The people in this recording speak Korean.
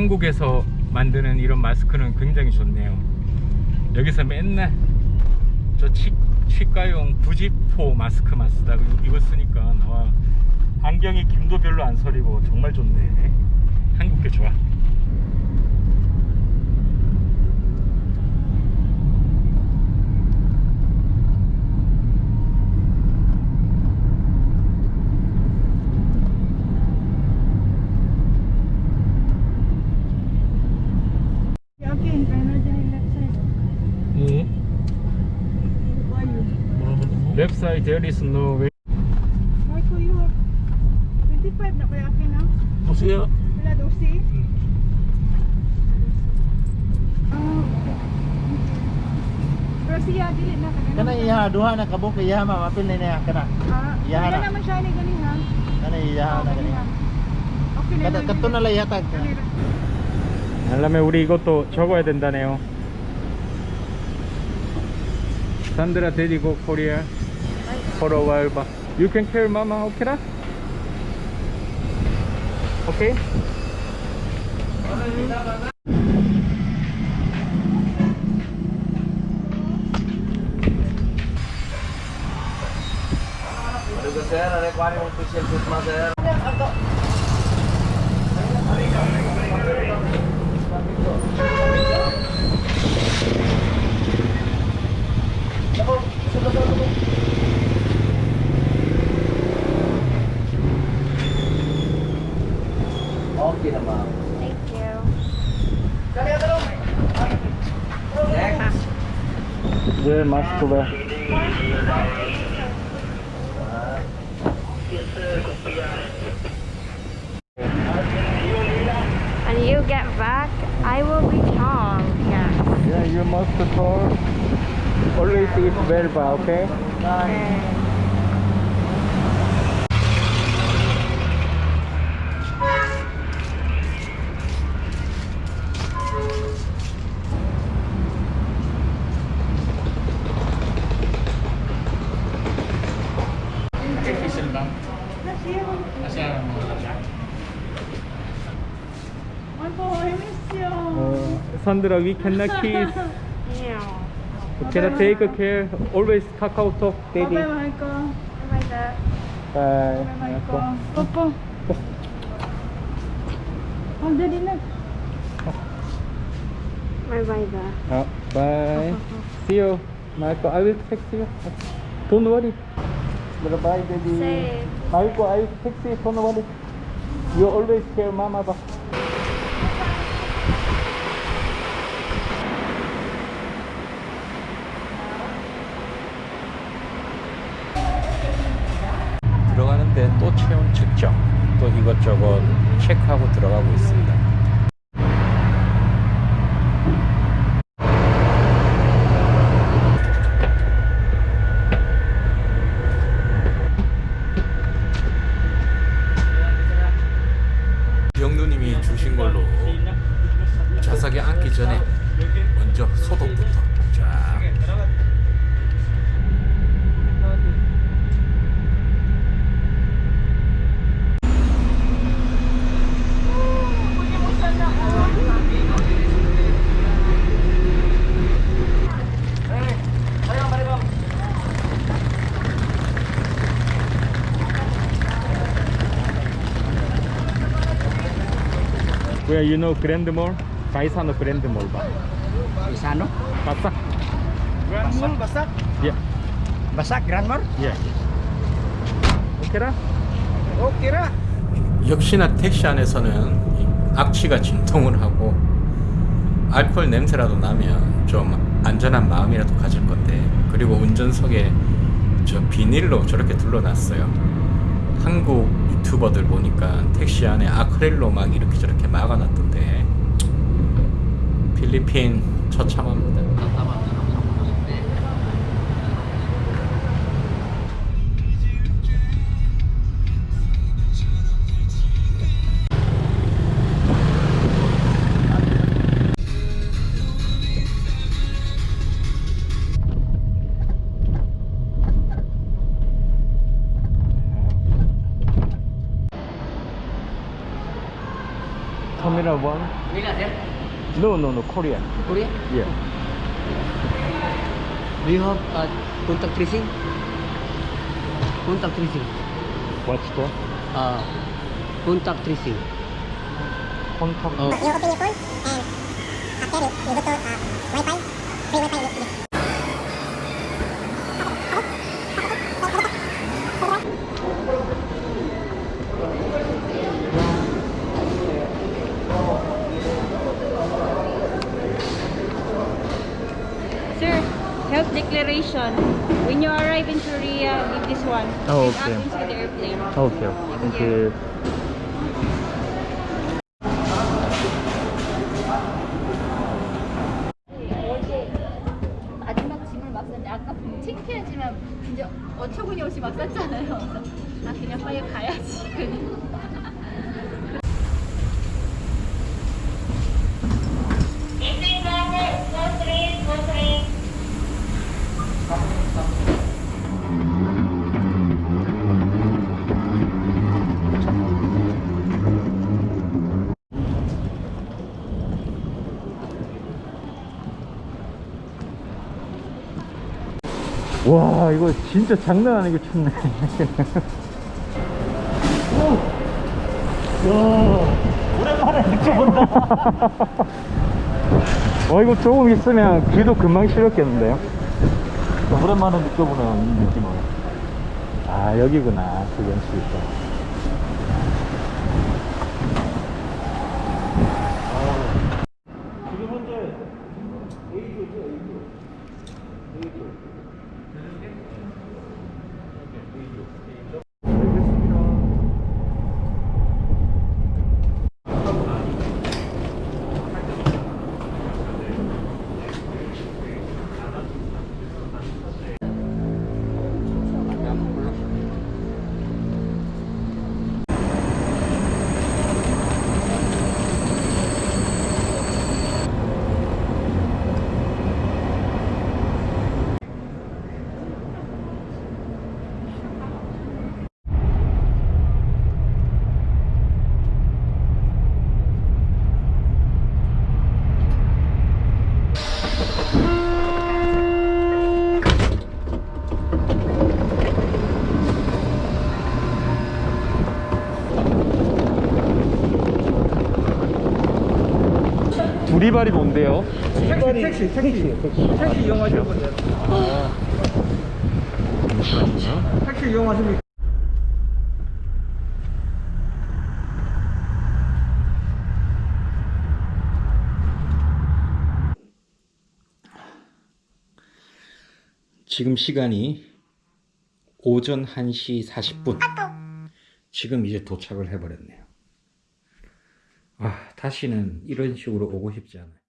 한국에서 만드는 이런 마스크는 굉장히 좋네요. 여기서 맨날 저 치, 치과용 부지포 마스크만 쓰다가 이거 쓰니까 나와. 안경이 김도 별로 안 서리고 정말 좋네. 한국 게 좋아 Okay, kaya dyan yung left side. 예. Who are you? Left side there is no way Ay, ko you. 25 na kaya akin na. Masaya. Wala dosi. Ah, Pero siya, dili na. Kana iya duha na kabuk iya ma mapil na niya kana. Ah, Iya na. naman siya ni gani ha. Kana iya na gani. Okay na Kada na. 알람에 우리 이것도 적어야 된다네요 산드라 데리고 코리아 For a while, but You can carry mama, okay? Da? Okay? Thank you. Very much to the... And you get back, I will be calm, yes. Yeah, you must talk. Always if it's verbal, okay? Bye. Okay. 어, 산드라 we cannot kiss Yeah. we cannot take care always 카카오톡 Bye daddy mahal ko. Bye bye. bye Bye mahal ko. Opo. Oh, daddy na. Bye bye bye. 어, bye see you 마이코 I will text you don't worry bye daddy Safe. 마이코 I will text you don't worry you always care mama 봐 이것저것 체크하고 들어가고 있습니다. 주신 걸로 좌석에 앉기 전에 먼저 소독부터 Where you know Grand Mall? Paisano Grand Mall ba? Isano? Pasak? Grand Mall Basak. Yeah, Basak Grand Mall. yeah. 오케라? Oke ra. 역시나 택시 안에서는 이 악취가 진동을 하고 알코올 냄새라도 나면 좀 안전한 마음이라도 가질 건데 그리고 운전석에 저 비닐로 저렇게 둘러놨어요 한국 유튜버들 보니까 택시 안에 아크릴로 막 이렇게 저렇게 막아놨던데. 필리핀 처참합니다 One. No, no, no, Korea. Korea? Yeah. Do you have uh, contact tracing? Contact tracing. What's that? Uh, contact tracing. Contact. Oh. Your phone and after you, you go to uh, Wi-Fi, free Wi-Fi. Declaration. When you arrive in Korea, give this one. Oh, okay. up inside the airplane. Okay, thank you. 마지막 짐을 막 어처구니 없이 쌌잖아요. 아 그냥 빨리 가야지. 와, 이거 진짜 장난 아니게 춥네. 오랜만에 느껴본다. 와, 이거 조금 있으면 귀도 금방 시렸겠는데요? 오랜만에 느껴보는 이 느낌을. 아, 여기구나. 그 연수있어. 두리발이 뭔데요? 택시, 택시, 택시. 택시, 이용하시는 분들. 잠시만요. 택시 이용하시면 지금 시간이 오전 1시 40분. 지금 이제 도착을 해버렸네요. 아, 다시는 이런 식으로 오고 싶지 않아요.